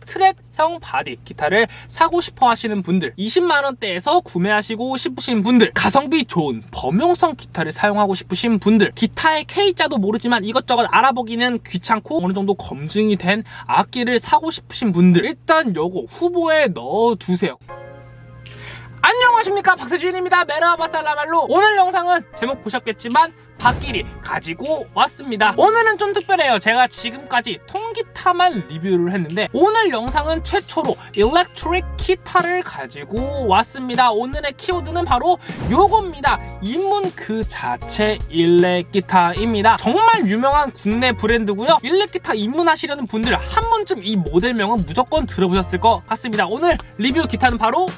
스트랩형 바디 기타를 사고 싶어 하시는 분들 20만원대에서 구매하시고 싶으신 분들 가성비 좋은 범용성 기타를 사용하고 싶으신 분들 기타의 K자도 모르지만 이것저것 알아보기는 귀찮고 어느 정도 검증이 된 악기를 사고 싶으신 분들 일단 요거 후보에 넣어두세요. 안녕하십니까. 박세주인입니다. 메라바살라말로. 오늘 영상은 제목 보셨겠지만 박끼리 가지고 왔습니다. 오늘은 좀 특별해요. 제가 지금까지 통 기타만 리뷰를 했는데 오늘 영상은 최초로 electric 기타를 가지고 왔습니다. 오늘의 키워드는 바로 요겁니다. 입문 그 자체 일렉 기타입니다. 정말 유명한 국내 브랜드고요. 일렉 기타 입문하시려는 분들 한 번쯤 이 모델명은 무조건 들어보셨을 것 같습니다. 오늘 리뷰 기타는 바로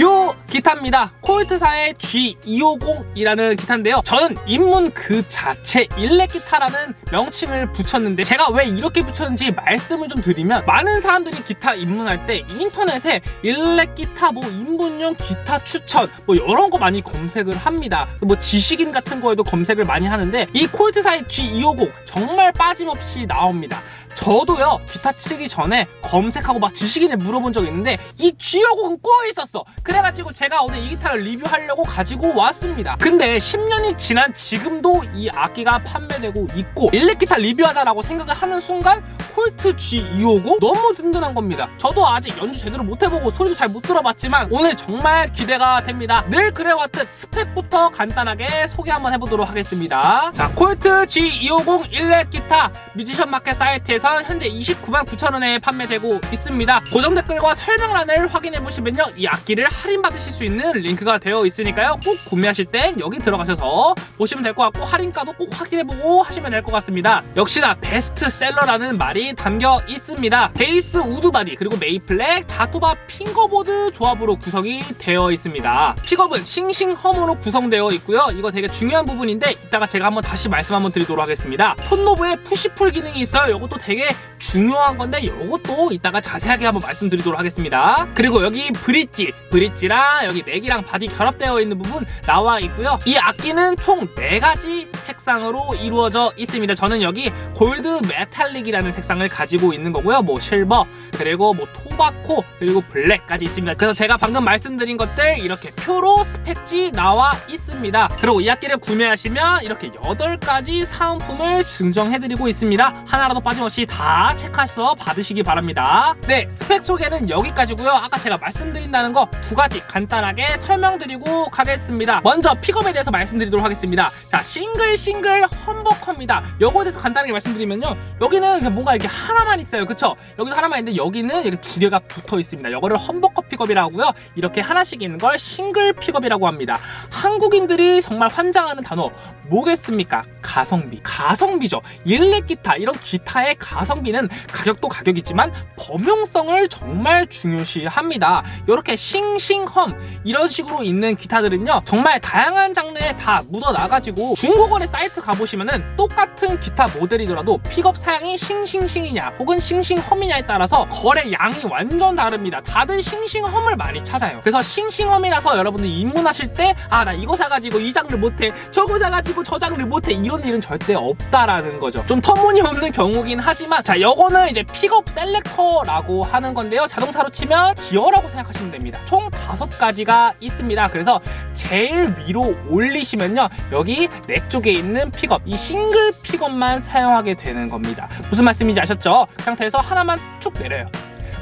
요 기타입니다. 콜트사의 G250이라는 기타인데요. 저는 입문 그 자체 일렉 기타라는 명칭을 붙였는데 제가 왜 이렇게 붙였는지 말씀을 좀 드리면 많은 사람들이 기타 입문할 때 인터넷에 일렉 기타 뭐 입문용 기타 추천 뭐 이런 거 많이 검색을 합니다. 뭐 지식인 같은 거에도 검색을 많이 하는데 이 콜트사의 G250 정말 빠짐없이 나옵니다 저도요 기타 치기 전에 검색하고 막 지식인에 물어본 적이 있는데 이 G50은 꼭 있었어. 그래가지고 제가 오늘 이 기타를 리뷰하려고 가지고 왔습니다. 근데 10년이 지난 지금도 이 악기가 판매되고 있고 일렉 기타 리뷰하자라고 생각을 하는 순간 콜트 G250 너무 든든한 겁니다. 저도 아직 연주 제대로 못해보고 소리도 잘 못 들어봤지만 오늘 정말 기대가 됩니다. 늘 그래왔듯 스펙부터 간단하게 소개 한번 해보도록 하겠습니다. 자 콜트 G250 일렉 기타 뮤지션 마켓 사이트에 선 현재 29만 9천원에 판매되고 있습니다. 고정 댓글과 설명란을 확인해 보시면요 이 악기를 할인받으실 수 있는 링크가 되어 있으니까요 꼭 구매하실 땐 여기 들어가셔서 보시면 될 것 같고 할인가도 꼭 확인해보고 하시면 될 것 같습니다. 역시나 베스트셀러라는 말이 담겨 있습니다. basswood 바디 그리고 maple neck jatoba fingerboard 조합으로 구성이 되어 있습니다. 픽업은 싱싱험으로 구성되어 있고요. 이거 되게 중요한 부분인데 이따가 제가 한번 다시 말씀 한번 드리도록 하겠습니다. tone knob에 push-pull 기능이 있어요. 이것도 되게 중요한 건데 이것도 이따가 자세하게 한번 말씀드리도록 하겠습니다. 그리고 여기 브릿지 브릿지랑 여기 neck이랑 바디 결합되어 있는 부분 나와 있고요. 이 악기는 총 4가지 색상으로 이루어져 있습니다. 저는 여기 골드 metallic이라는 색상을 가지고 있는 거고요. 뭐 실버 그리고 뭐 tobacco 그리고 블랙까지 있습니다. 그래서 제가 방금 말씀드린 것들 이렇게 표로 스펙지 나와 있습니다. 그리고 이 악기를 구매하시면 이렇게 8가지 사은품을 증정해드리고 있습니다. 하나라도 빠짐없이 다 체크하셔서 받으시기 바랍니다. 네 스펙 소개는 여기까지고요. 아까 제가 말씀드린다던 거 두 가지 간단하게 설명드리고 가겠습니다. 먼저 픽업에 대해서 말씀드리도록 하겠습니다. 자 single single humbucker입니다. 요거에 대해서 간단하게 말씀드리면요. 여기는 뭔가 이렇게 하나만 있어요. 그쵸? 여기도 하나만 있는데 여기는 이렇게 두 개가 붙어 있습니다. 이거를 humbucker 픽업이라고 하고요. 이렇게 하나씩 있는 걸 싱글 픽업이라고 합니다. 한국인들이 정말 환장하는 단어 뭐겠습니까? 가성비. 가성비죠. 일렉 기타. 이런 기타의 가성비는 가격도 가격이지만 범용성을 정말 중요시합니다. 이렇게 싱싱험 이런 식으로 있는 기타들은요. 정말 다양한 장르에 다 묻어나가지고 중고거래 사이트 가보시면은 똑같은 기타 모델이더라도 픽업 사양이 싱싱싱이냐 혹은 싱싱험이냐에 따라서 거래 양이 완전 다릅니다. 다들 싱싱험을 많이 찾아요. 그래서 싱싱험이라서 여러분들 입문하실 때 아 나 이거 사가지고 이 장르 못해 저거 사가지고 저 장르 못해 이런 일은 절대 없다라는 거죠. 좀 터무니없는 경우긴 하지만 자 요거는 이제 픽업 selector라고 하는 건데요. 자동차로 치면 기어라고 생각하시면 됩니다. 총 다섯 가지가 있습니다. 그래서 제일 위로 올리시면요. 여기 neck 쪽에 있는 픽업 이 싱글 픽업만 사용하게 되는 겁니다 무슨 말씀인지 아셨죠? 그 상태에서 하나만 쭉 내려요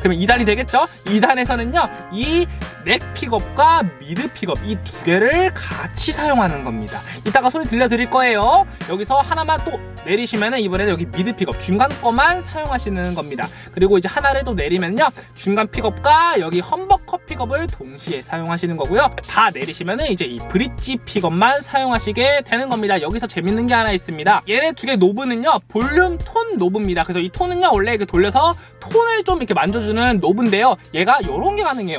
그러면 2단이 되겠죠? 2단에서는요 이 neck 픽업과 mid 픽업 이 두 개를 같이 사용하는 겁니다 이따가 소리 들려드릴 거예요 여기서 하나만 또 내리시면 이번에는 여기 mid 픽업 중간 거만 사용하시는 겁니다. 그리고 이제 하나를 또 내리면요. 중간 픽업과 여기 humbucker 픽업을 동시에 사용하시는 거고요. 다 내리시면 이제 이 bridge 픽업만 사용하시게 되는 겁니다. 여기서 재밌는 게 하나 있습니다. 얘네 두 개 knob는요. 볼륨 톤 knob입니다. 그래서 이 톤은요. 원래 이렇게 돌려서 톤을 좀 이렇게 만져주는 knob인데요. 얘가 이런 게 가능해요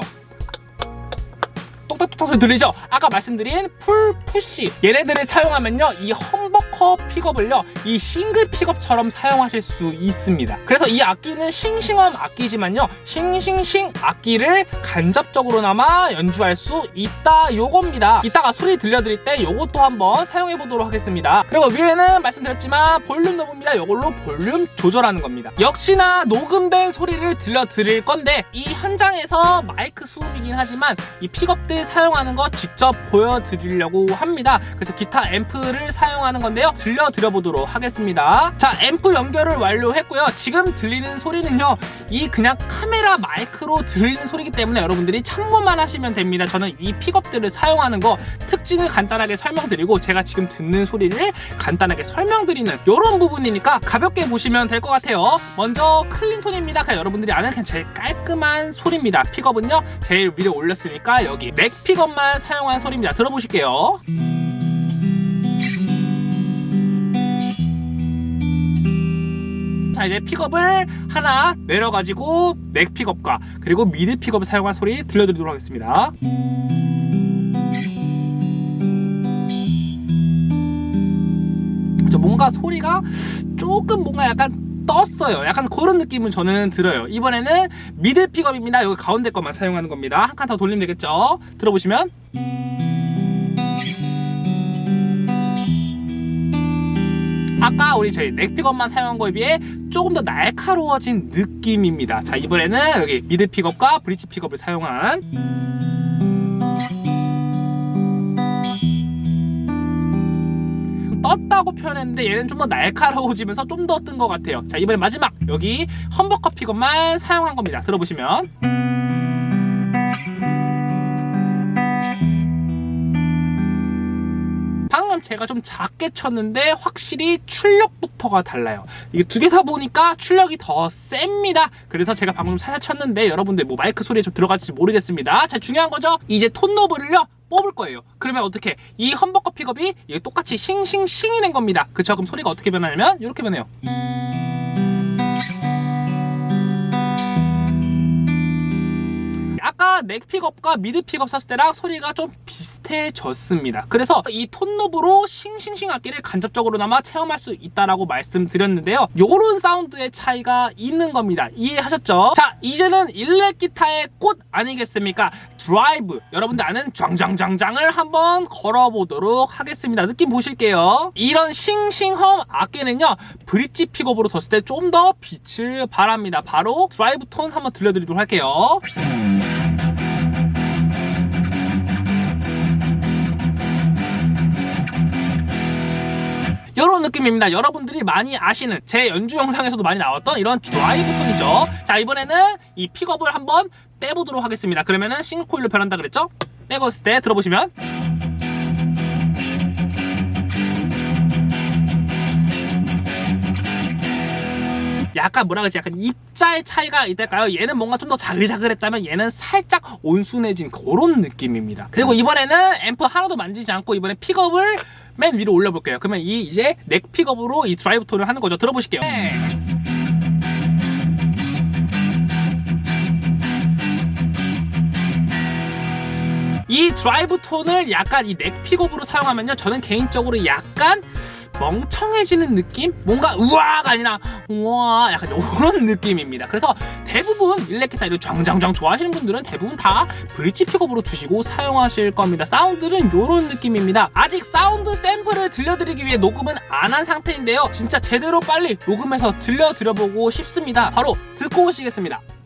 똑딱똑딱 소리 들리죠? 아까 말씀드린 pull push 얘네들을 사용하면요 이 humbucker 픽업을요 이 싱글 픽업처럼 사용하실 수 있습니다 그래서 이 악기는 싱싱험 악기지만요 싱싱싱 악기를 간접적으로나마 연주할 수 있다 요겁니다 이따가 소리 들려드릴 때 요것도 한번 사용해 보도록 하겠습니다 그리고 위에는 말씀드렸지만 볼륨 knob입니다 요걸로 볼륨 조절하는 겁니다 역시나 녹음된 소리를 들려드릴 건데 이 현장에서 마이크 수음이긴 하지만 이 픽업들 사용하는 거 직접 보여드리려고 합니다. 그래서 기타 앰프를 사용하는 건데요. 들려드려 보도록 하겠습니다. 자 앰프 연결을 완료했고요. 지금 들리는 소리는요 이 그냥 카메라 마이크로 들리는 소리기 때문에 여러분들이 참고만 하시면 됩니다. 저는 이 픽업들을 사용하는 거 특징을 간단하게 설명드리고 제가 지금 듣는 소리를 간단하게 설명드리는 이런 부분이니까 가볍게 보시면 될 것 같아요. 먼저 clean tone입니다. 그냥 여러분들이 아는 그냥 제일 깔끔한 소리입니다. 픽업은요 제일 위로 올렸으니까 여기 neck 픽업만 사용한 소리입니다. 들어보실게요. 자 이제 픽업을 하나 내려가지고 neck 픽업과 그리고 mid 픽업을 사용한 소리 들려드리도록 하겠습니다. 저 뭔가 소리가 조금 뭔가 약간 떴어요. 약간 그런 느낌은 저는 들어요. 이번에는 mid 픽업입니다. 여기 가운데 것만 사용하는 겁니다. 한 칸 더 돌리면 되겠죠? 들어보시면. 아까 우리 저희 neck 픽업만 사용한 거에 비해 조금 더 날카로워진 느낌입니다. 자 이번에는 여기 mid 픽업과 bridge 픽업을 사용한 떴다고 표현했는데 얘는 좀 더 날카로워지면서 좀 더 뜬 것 같아요. 자 이번에 마지막. 여기 humbucker 픽업만 사용한 겁니다. 들어보시면 방금 제가 좀 작게 쳤는데 확실히 출력부터가 달라요. 이게 두 개 다 보니까 출력이 더 셉니다. 그래서 제가 방금 살살 쳤는데 여러분들 뭐 마이크 소리에 좀 들어갈지 모르겠습니다. 자 중요한 거죠? 이제 톤 knob를요 뽑을 거예요. 그러면 어떻게? 이 humbucker 픽업이 똑같이 싱싱싱이 된 겁니다. 그쵸? 그럼 소리가 어떻게 변하냐면 이렇게 변해요. 아까 neck 픽업과 mid 픽업 썼을 때랑 소리가 좀 비슷 해졌습니다. 그래서 이 톤 knob로 싱싱싱 악기를 간접적으로나마 체험할 수 있다라고 말씀드렸는데요. 요런 사운드의 차이가 있는 겁니다. 이해하셨죠? 자 이제는 일렉 기타의 꽃 아니겠습니까? 드라이브. 여러분들 아는 짱짱짱짱을 한번 걸어보도록 하겠습니다. 느낌 보실게요. 이런 싱싱험 악기는요 bridge 픽업으로 뒀을 때 좀 더 빛을 발합니다. 바로 드라이브 톤 한번 들려드리도록 할게요 이런 느낌입니다. 여러분들이 많이 아시는 제 연주 영상에서도 많이 나왔던 이런 드라이브 톤이죠. 자 이번에는 이 픽업을 한번 빼보도록 하겠습니다. 그러면은 single coil로 변한다 그랬죠? 빼고 있을 때 들어보시면 약간 뭐라 그러지? 약간 입자의 차이가 있달까요? 얘는 뭔가 좀 더 자글자글했다면 얘는 살짝 온순해진 그런 느낌입니다. 그리고 이번에는 앰프 하나도 만지지 않고 이번에 픽업을 맨 위로 올려볼게요. 그러면 이 이제 neck 픽업으로 이 드라이브 톤을 하는 거죠. 들어보실게요. 네. 이 드라이브 톤을 약간 이 neck 픽업으로 사용하면요. 저는 개인적으로 약간 멍청해지는 느낌? 뭔가 우와가 아니라 우와 약간 이런 느낌입니다. 그래서 대부분 일렉기타 이런 짱짱짱 좋아하시는 분들은 대부분 다 bridge 픽업으로 두시고 사용하실 겁니다. 사운드는 이런 느낌입니다. 아직 사운드 샘플을 들려드리기 위해 녹음은 안 한 상태인데요. 진짜 제대로 빨리 녹음해서 들려드려보고 싶습니다. 바로 듣고 오시겠습니다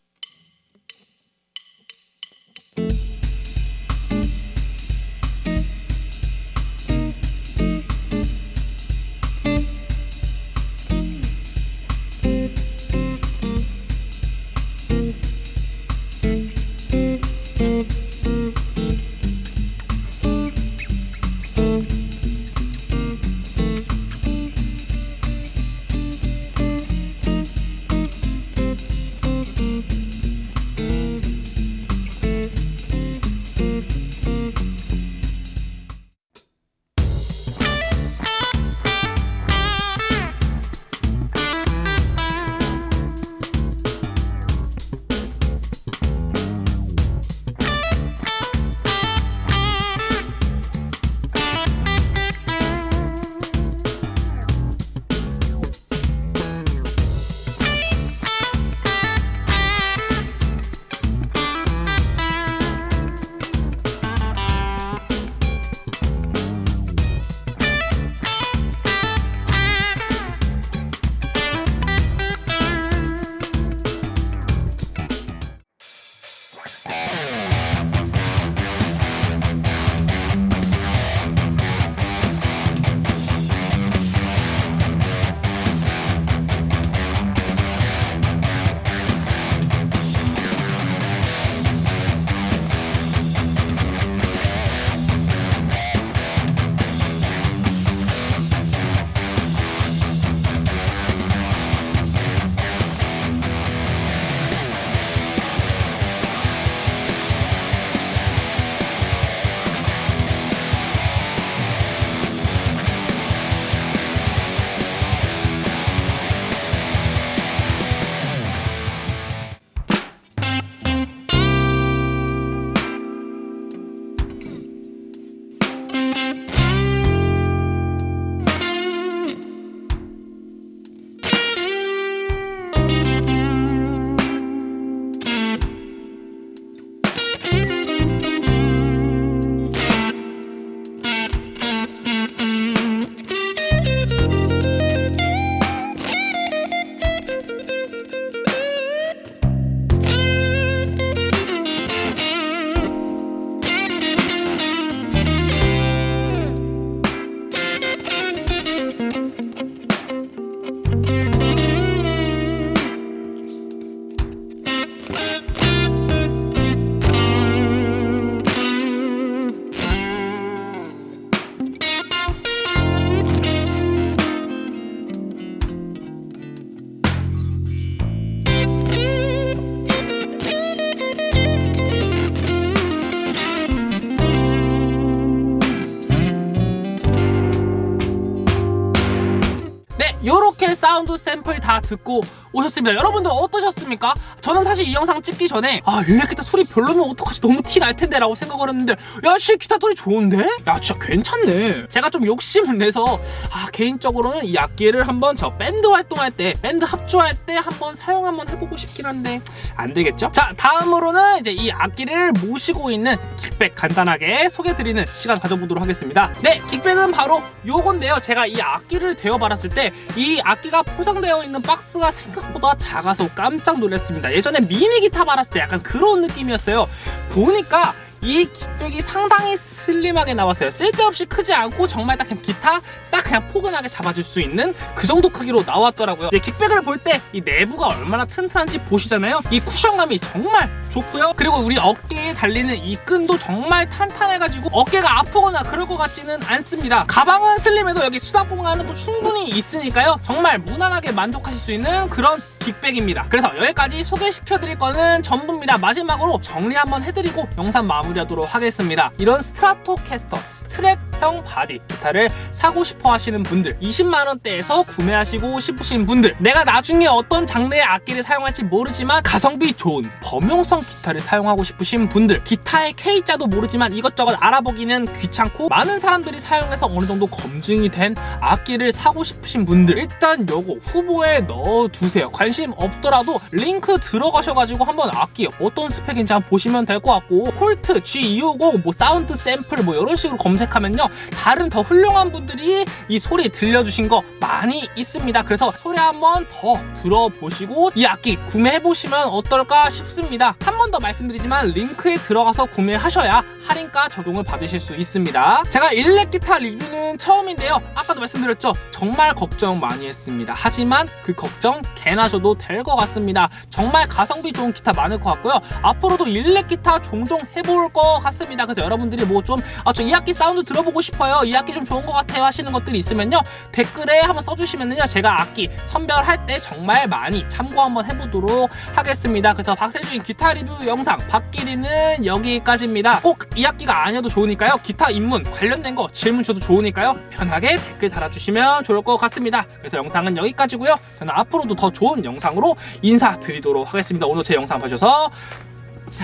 ヨーロッ 샘플 다 듣고 오셨습니다. 여러분들 어떠셨습니까? 저는 사실 이 영상 찍기 전에 아 일렉 기타 소리 별로면 어떡하지 너무 티 날 텐데 라고 생각을 했는데 야씨 기타 소리 좋은데? 야 진짜 괜찮네. 제가 좀 욕심을 내서 아 개인적으로는 이 악기를 한번 저 밴드 활동할 때 밴드 합주할 때 한번 사용 한번 해보고 싶긴 한데 안 되겠죠? 자 다음으로는 이제 이 악기를 모시고 있는 킥백 간단하게 소개드리는 시간 가져보도록 하겠습니다. 네 킥백은 바로 요건데요. 제가 이 악기를 대여받았을 때 이 악기 가 포장되어 있는 박스가 생각보다 작아서 깜짝 놀랐습니다. 예전에 미니 기타 받았을 때 약간 그런 느낌이었어요. 보니까 이 gig bag이 상당히 슬림하게 나왔어요. 쓸데없이 크지 않고 정말 딱 그냥 기타 딱 그냥 포근하게 잡아줄 수 있는 그 정도 크기로 나왔더라고요. 이 gig bag을 볼 때 이 내부가 얼마나 튼튼한지 보시잖아요. 이 쿠션감이 정말 좋고요. 그리고 우리 어깨에 달리는 이 끈도 정말 탄탄해가지고 어깨가 아프거나 그럴 것 같지는 않습니다. 가방은 슬림해도 여기 수납 공간은 또 충분히 있으니까요. 정말 무난하게 만족하실 수 있는 그런 gig bag입니다. 그래서 여기까지 소개시켜드릴 거는 전부입니다. 마지막으로 정리 한번 해드리고 영상 마무리하도록 하겠습니다. 이런 스트라토캐스터 Strat형 바디 기타를 사고 싶어 하시는 분들 20만원대에서 구매하시고 싶으신 분들 내가 나중에 어떤 장르의 악기를 사용할지 모르지만 가성비 좋은 범용성 기타를 사용하고 싶으신 분들 기타의 K자도 모르지만 이것저것 알아보기는 귀찮고 많은 사람들이 사용해서 어느 정도 검증이 된 악기를 사고 싶으신 분들 일단 요거 후보에 넣어두세요. 관심 없더라도 링크 들어가셔가지고 한번 악기 어떤 스펙인지 한번 보시면 될 것 같고 콜트 G250 뭐 사운드 샘플 뭐 이런 식으로 검색하면요 다른 더 훌륭한 분들이 이 소리 들려주신 거 많이 있습니다. 그래서 소리 한번 더 들어보시고 이 악기 구매해보시면 어떨까 싶습니다. 한 번 더 말씀드리지만 링크에 들어가서 구매하셔야 할인가 적용을 받으실 수 있습니다. 제가 일렉 기타 리뷰는 처음인데요. 아까도 말씀드렸죠. 정말 걱정 많이 했습니다. 하지만 그 걱정 개나 줘도 될 것 같습니다. 정말 가성비 좋은 기타 많을 것 같고요. 앞으로도 일렉 기타 종종 해볼 것 같습니다. 그래서 여러분들이 뭐 좀 아 저 이 악기 사운드 들어보고 싶어요. 이 악기 좀 좋은 것 같아요 하시는 것들이 있으면요. 댓글에 한번 써주시면요. 제가 악기 선별할 때 정말 많이 참고 한번 해보도록 하겠습니다. 그래서 박세주인 기타 리뷰 영상 박기리는 여기까지입니다. 꼭 이 악기가 아니어도 좋으니까요. 기타 입문 관련된 거 질문 줘도 좋으니까요. 편하게 댓글 달아주시면 좋을 것 같습니다. 그래서 영상은 여기까지고요. 저는 앞으로도 더 좋은 영상으로 인사드리도록 하겠습니다. 오늘 제 영상 봐주셔서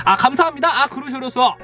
아 감사합니다. 아 그러셔서